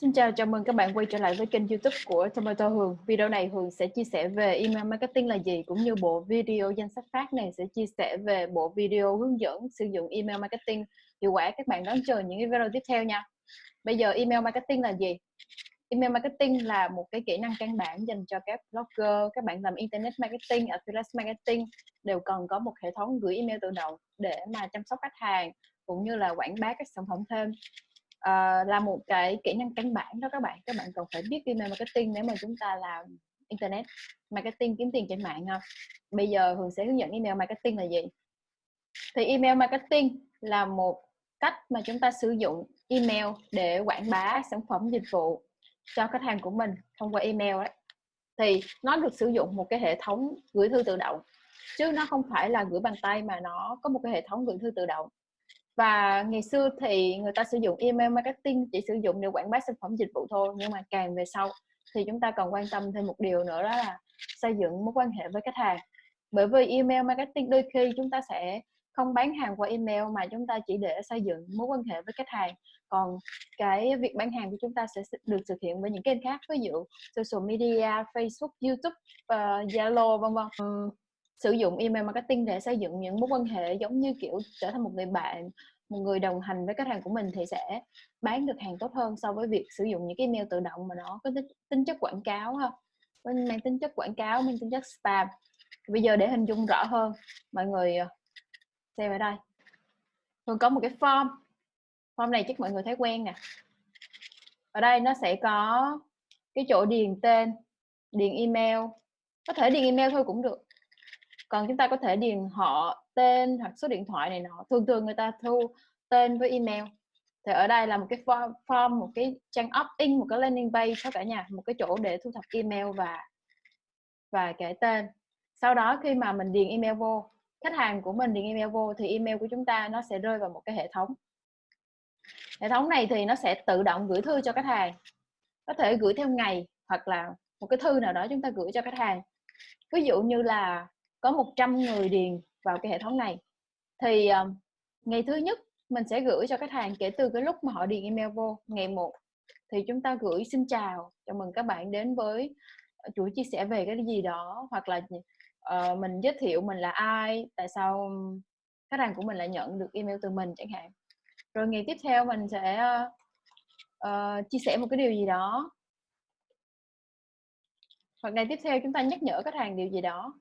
Xin chào, chào mừng các bạn quay trở lại với kênh youtube của Tomato Hường. Video này Hường sẽ chia sẻ về email marketing là gì, cũng như bộ video danh sách phát này sẽ chia sẻ về bộ video hướng dẫn sử dụng email marketing hiệu quả. Các bạn đón chờ những video tiếp theo nha. Bây giờ email marketing là gì? Email marketing là một cái kỹ năng căn bản dành cho các blogger, các bạn làm internet marketing, affiliate marketing đều cần có một hệ thống gửi email tự động để mà chăm sóc khách hàng cũng như là quảng bá các sản phẩm thêm uh, là một cái kỹ năng căn bản đó các bạn. Các bạn cần phải biết email marketing nếu mà chúng ta làm internet marketing kiếm tiền trên mạng ha bây giờ hường sẽ hướng dẫn email marketing là gì? Thì email marketing là một cách mà chúng ta sử dụng email để quảng bá sản phẩm dịch vụ cho khách hàng của mình thông qua email đấy thì nó được sử dụng một cái hệ thống gửi thư tự động chứ nó không phải là gửi bằng tay mà nó có một cái hệ thống gửi thư tự động và ngày xưa thì người ta sử dụng email marketing chỉ sử dụng để quảng bá sản phẩm dịch vụ thôi. Nhưng mà càng về sau thì chúng ta cần quan tâm thêm một điều nữa đó là xây dựng mối quan hệ với khách hàng. Bởi vì email marketing đôi khi chúng ta sẽ không bán hàng qua email mà chúng ta chỉ để xây dựng mối quan hệ với khách hàng. Còn cái việc bán hàng của chúng ta sẽ được thực hiện với những kênh khác ví dụ social media facebook youtube uh, zalo vân vân sử dụng email marketing để xây dựng những mối quan hệ giống như, kiểu, trở thành một người bạn, một người đồng hành với khách hàng của mình thì sẽ bán được hàng tốt hơn so với việc sử dụng những cái email tự động mà nó có tính chất quảng cáo ha. Mang tính chất quảng cáo, mang tính chất spam. Bây giờ để hình dung rõ hơn, mọi người ờ, xem ở đây. Thường có một cái form. Form này chắc mọi người thấy quen nè. Ở đây nó sẽ có cái chỗ điền tên, điền email. Có thể điền email thôi cũng được còn chúng ta có thể điền họ tên hoặc số điện thoại này nọ. Thường thường người ta thu tên với email. Thì ở đây là một cái form, form một cái trang opt-in một cái landing page cho cả nhà một cái chỗ để thu thập email và và cái tên. Sau đó khi mà mình điền email vô khách hàng của mình điền email vô thì email của chúng ta nó sẽ rơi vào một cái hệ thống. Hệ thống này thì nó sẽ tự động gửi thư cho khách hàng. Có thể gửi theo ngày hoặc là một cái thư nào đó chúng ta gửi cho khách hàng. Ví dụ như là có 100 người điền vào cái hệ thống này. Thì um, ngày thứ nhất mình sẽ gửi cho khách hàng kể từ cái lúc mà họ điền email vô ngày 1 thì chúng ta gửi xin chào chào mừng các bạn đến với ờ, chuỗi chia sẻ về cái gì đó hoặc là uh, mình giới thiệu mình là ai tại sao khách hàng của mình lại nhận được email từ mình chẳng hạn. Rồi ngày tiếp theo mình sẽ uh, uh, chia sẻ một cái điều gì đó. Hoặc ngày tiếp theo chúng ta nhắc nhở khách hàng điều gì đó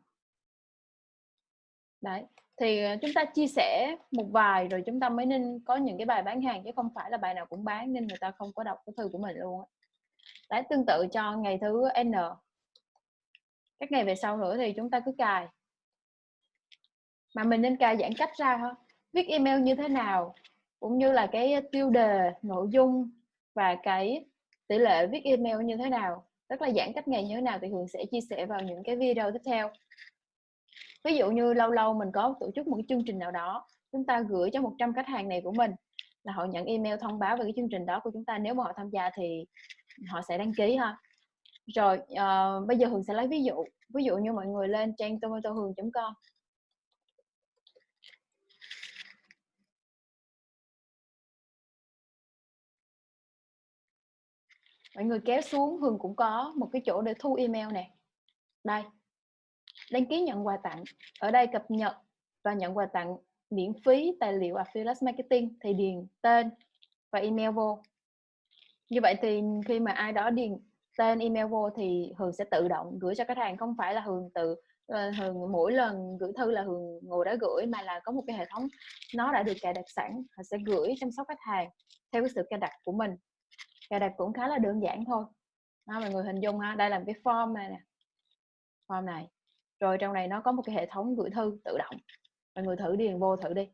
đấy, thì ờ, chúng ta chia sẻ một vài rồi chúng ta mới nên có những cái bài bán hàng chứ không phải là bài nào cũng bán nên người ta không có đọc cái thư của mình luôn đấy, tương tự cho ngày thứ n. Các ngày về sau nữa thì chúng ta cứ cài. Mà mình nên cài giãn cách ra thôi viết email như thế nào, cũng như là cái tiêu đề, nội dung và cái tỷ lệ viết email như thế nào rất là giãn cách ngày như thế nào thì Hường sẽ chia sẻ vào những cái video tiếp theo ví dụ như lâu lâu mình có tổ chức một cái chương trình nào đó chúng ta gửi cho 100 khách hàng này của mình là họ nhận email thông báo về cái chương trình đó của chúng ta nếu mà họ tham gia thì họ sẽ đăng ký ha. Rồi uh, bây giờ hường sẽ lấy ví dụ ví dụ như mọi người lên trang tomatohường.com mọi người kéo xuống hường cũng có một cái chỗ để thu email nè. Đây đăng ký nhận quà tặng. Ở đây cập nhật và nhận quà tặng miễn phí tài liệu affiliate marketing thì điền tên và email vô. Như vậy thì khi mà ai đó điền tên email vô thì hường sẽ tự động gửi cho khách hàng không phải là hường tự ờ, hường mỗi lần gửi thư là hường ngồi đó gửi mà là có một cái hệ thống nó đã được cài đặt sẵn họ sẽ gửi chăm sóc khách hàng theo cái sự cài đặt của mình. Cài đặt cũng khá là đơn giản thôi. Đó, mọi người hình dung ha đây là cái form này nè. Form này rồi trong này nó có một cái hệ thống gửi thư tự động. Mọi người thử điền vô thử đi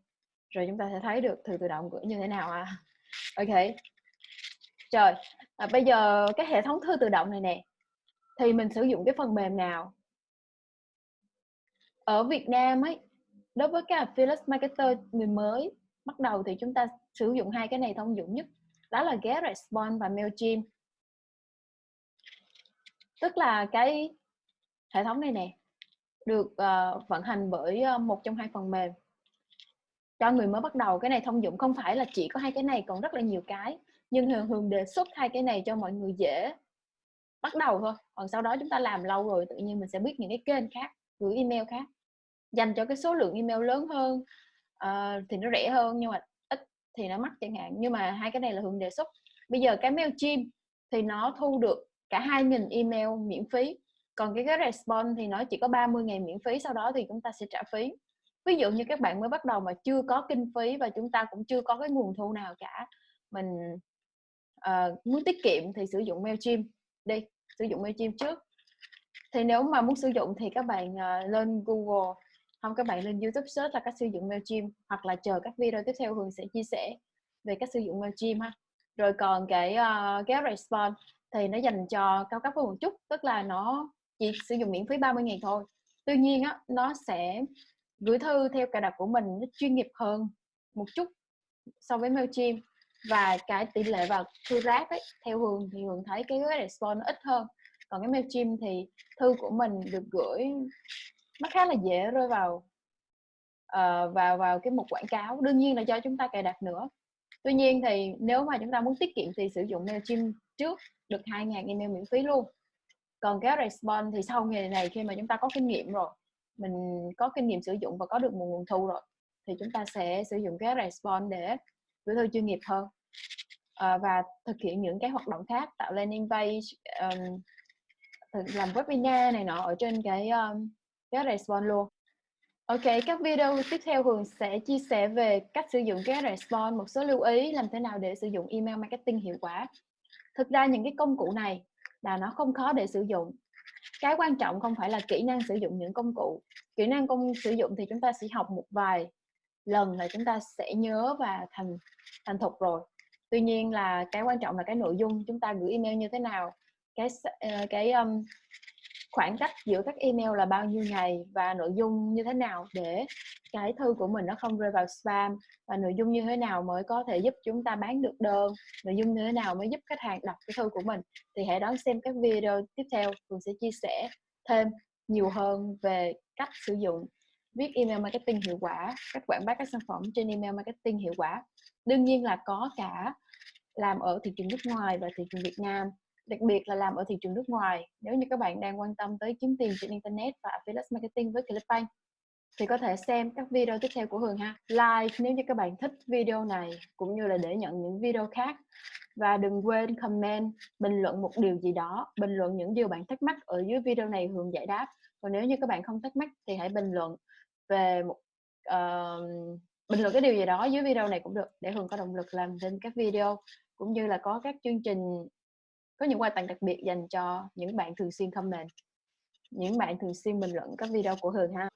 rồi chúng ta sẽ thấy được thư tự động gửi như thế nào à. Ok. Trời à, bây giờ cái hệ thống thư tự động này nè thì mình sử dụng cái phần mềm nào? Ở Việt Nam ấy đối với các affiliate marketer người mới bắt đầu thì chúng ta sử dụng hai cái này thông dụng nhất đó là GetResponse và Mailchimp. Tức là cái hệ thống này nè được uh, vận hành bởi uh, một trong hai phần mềm. Cho người mới bắt đầu cái này thông dụng. Không phải là chỉ có hai cái này còn rất là nhiều cái. Nhưng Hường Hường đề xuất hai cái này cho mọi người dễ bắt đầu thôi. Còn sau đó chúng ta làm lâu rồi tự nhiên mình sẽ biết những cái kênh khác gửi email khác. Dành cho cái số lượng email lớn hơn uh, thì nó rẻ hơn nhưng mà ít thì nó mắc chẳng hạn. Nhưng mà hai cái này là Hường đề xuất. Bây giờ cái Mailchimp thì nó thu được cả 2.000 email miễn phí còn cái cái response thì nó chỉ có 30 ngày miễn phí sau đó thì chúng ta sẽ trả phí. Ví dụ như các bạn mới bắt đầu mà chưa có kinh phí và chúng ta cũng chưa có cái nguồn thu nào cả mình uh, muốn tiết kiệm thì sử dụng Mailchimp đi sử dụng Mailchimp trước. Thì nếu mà muốn sử dụng thì các bạn uh, lên Google không các bạn lên YouTube search là cách sử dụng Mailchimp hoặc là chờ các video tiếp theo Hường sẽ chia sẻ về cách sử dụng Mailchimp ha. Rồi còn cái uh, cái response thì nó dành cho cao cấp hơn một chút tức là nó chỉ sử dụng miễn phí 30 ngày thôi. Tuy nhiên á nó sẽ gửi thư theo cài đặt của mình nó chuyên nghiệp hơn một chút so với Mailchimp. Và cái tỷ lệ vào thư rác ấy theo Hường thì Hường thấy cái response nó ít hơn. Còn cái Mailchimp thì thư của mình được gửi nó khá là dễ rơi vào uh, vào vào cái mục quảng cáo. Đương nhiên là do chúng ta cài đặt nữa. Tuy nhiên thì nếu mà chúng ta muốn tiết kiệm thì sử dụng Mailchimp trước được 2.000 email miễn phí luôn còn cái response thì sau ngày này khi mà chúng ta có kinh nghiệm rồi mình có kinh nghiệm sử dụng và có được một nguồn thu rồi thì chúng ta sẽ sử dụng cái response để gửi thư chuyên nghiệp hơn à, và thực hiện những cái hoạt động khác tạo landing page um, làm webinar này nọ ở trên cái um, cái response luôn Ok, các video tiếp theo Hường sẽ chia sẻ về cách sử dụng cái response, một số lưu ý làm thế nào để sử dụng email marketing hiệu quả. Thực ra những cái công cụ này là nó không khó để sử dụng. Cái quan trọng không phải là kỹ năng sử dụng những công cụ. Kỹ năng công sử dụng thì chúng ta sẽ học một vài lần là chúng ta sẽ nhớ và thành thành thục rồi. Tuy nhiên là cái quan trọng là cái nội dung chúng ta gửi email như thế nào, cái ờ, cái um, khoảng cách giữa các email là bao nhiêu ngày và nội dung như thế nào để cái thư của mình nó không rơi vào spam? Và nội dung như thế nào mới có thể giúp chúng ta bán được đơn? Nội dung như thế nào mới giúp khách hàng đọc cái thư của mình? Thì hãy đón xem các video tiếp theo mình sẽ chia sẻ thêm nhiều hơn về cách sử dụng. Viết email marketing hiệu quả, cách quảng bá các sản phẩm trên email marketing hiệu quả. Đương nhiên là có cả làm ở thị trường nước ngoài và thị trường Việt Nam đặc biệt là làm ở thị trường nước ngoài nếu như các bạn đang quan tâm tới kiếm tiền trên internet và affiliate marketing với Clickbank thì có thể xem các video tiếp theo của Hường ha. Like nếu như các bạn thích video này cũng như là để nhận những video khác. Và đừng quên comment bình luận một điều gì đó bình luận những điều bạn thắc mắc ở dưới video này Hường giải đáp. Còn nếu như các bạn không thắc mắc thì hãy bình luận về một uh, bình luận cái điều gì đó dưới video này cũng được để Hường có động lực làm thêm các video. Cũng như là có các chương trình có những quà tặng đặc biệt dành cho những bạn thường xuyên comment, những bạn thường xuyên bình luận các video của Hường ha.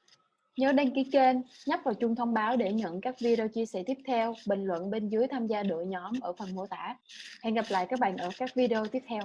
Nhớ đăng ký kênh, nhấp vào chuông thông báo để nhận các video chia sẻ tiếp theo, bình luận bên dưới tham gia đội nhóm ở phần mô tả. Hẹn gặp lại các bạn ở các video tiếp theo.